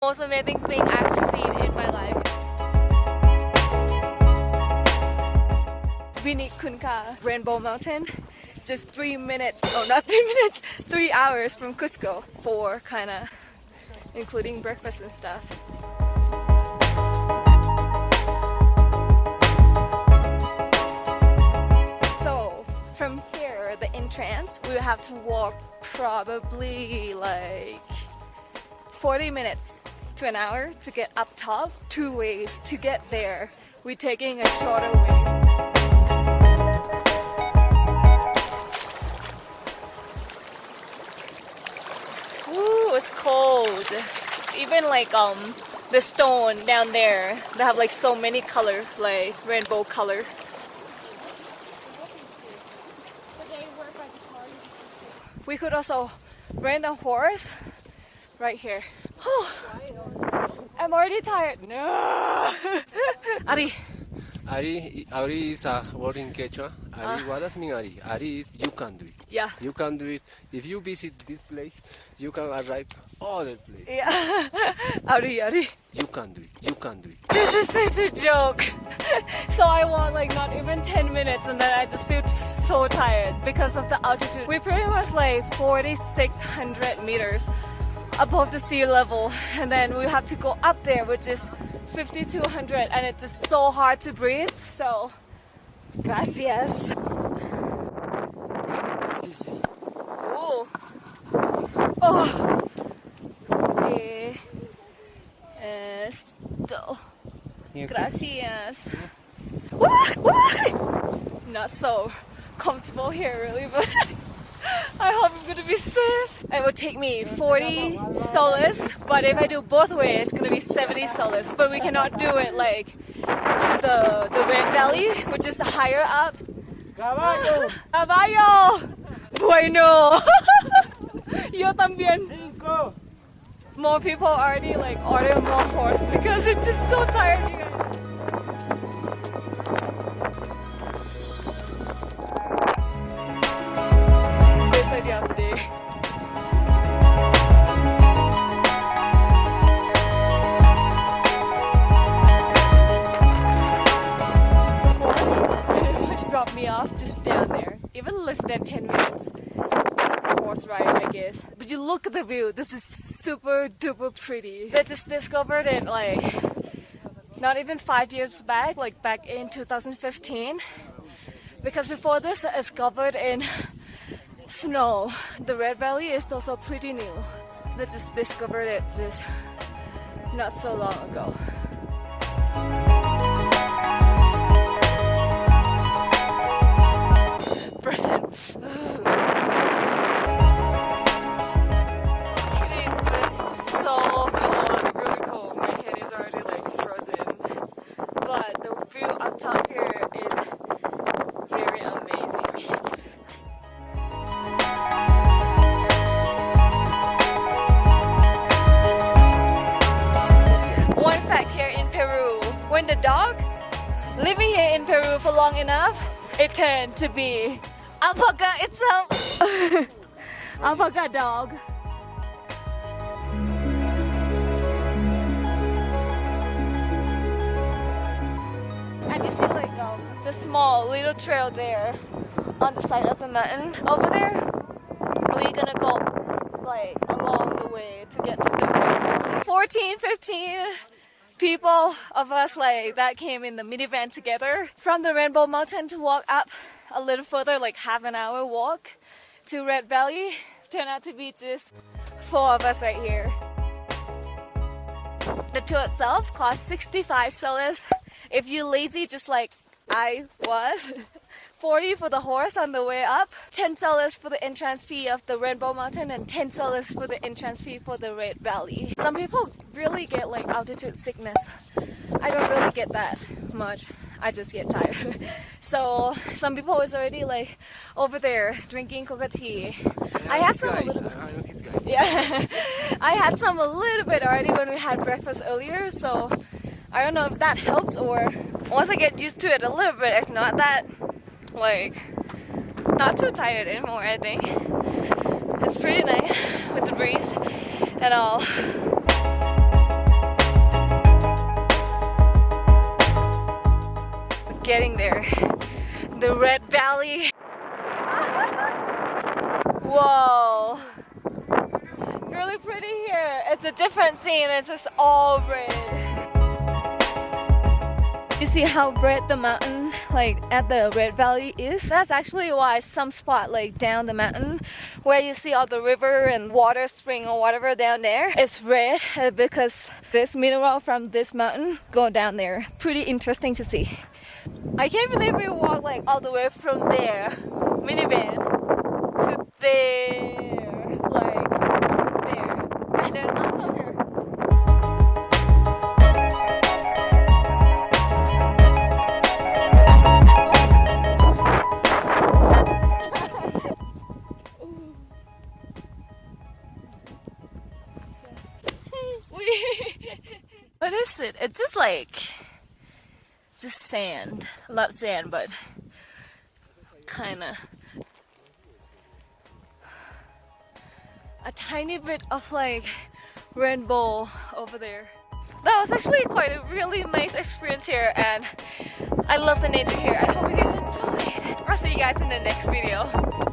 most amazing thing I've seen in my life. Vinicunca, Rainbow Mountain, just three minutes, oh not three minutes, three hours from Cusco for kinda including breakfast and stuff. So from here, the entrance, we have to walk probably like 40 minutes to an hour to get up top. Two ways to get there. We're taking a shorter way. Ooh, it's cold. Even like um the stone down there, they have like so many color, like rainbow color. We could also rent a horse right here. I'm already tired. No. Ari. Ari, Ari is a word in Quechua. Ah. Ari, what does mean Ari? Ari is you can do it. Yeah. You can do it. If you visit this place, you can arrive other place. Yeah. Ari, Ari. You can do it. You can do it. This is such a joke. so I walk like not even 10 minutes and then I just feel so tired because of the altitude. We're pretty much like 4,600 meters above the sea level. And then we have to go up there which is 5200 and it's just so hard to breathe. So gracias. Ooh. oh. Eh, esto. Gracias. Not so comfortable here really but I hope I'm gonna be safe. It will take me 40 soles, but if I do both ways, it's gonna be 70 soles. But we cannot do it like to the, the Red Valley, which is higher up. Caballo. Caballo! Bueno! Yo también. Cinco. More people already like order more horse because it's just so tired. Look at the view. This is super duper pretty. They just discovered it like not even five years back, like back in 2015. Because before this, it's covered in snow. The Red Valley is also pretty new. They just discovered it just not so long ago. Dog living here in Peru for long enough, it turned to be alpaca itself. alpaca dog. And you see like um, the small little trail there on the side of the mountain. Over there, we're gonna go like along the way to get to the Rainbow. 14, 15 people of us like that came in the minivan together from the Rainbow Mountain to walk up a little further, like half an hour walk to Red Valley. Turned out to be just four of us right here. The tour itself cost 65 soles. If you're lazy, just like I was, 40 for the horse on the way up, 10 soles for the entrance fee of the Rainbow Mountain, and 10 soles for the entrance fee for the Red Valley. Some people really get like altitude sickness. I don't really get that much. I just get tired. so some people is already like over there drinking coca tea. I had this some a little bit. I know this guy. Yeah, I had some a little bit already when we had breakfast earlier, so I don't know if that helps or once I get used to it a little bit, it's not that like not too tired anymore I think. It's pretty nice with the breeze and all. Getting there. The Red Valley. Whoa. Really pretty here. It's a different scene. It's just all red. You see how red the mountain like at the Red Valley is? That's actually why some spot like down the mountain where you see all the river and water spring or whatever down there it's red uh, because this mineral from this mountain go down there. Pretty interesting to see. I can't believe we walked like all the way from there, minivan, to there, like just sand. Not sand, but kind of a tiny bit of like rainbow over there. That was actually quite a really nice experience here and I love the nature here. I hope you guys enjoyed. I'll see you guys in the next video.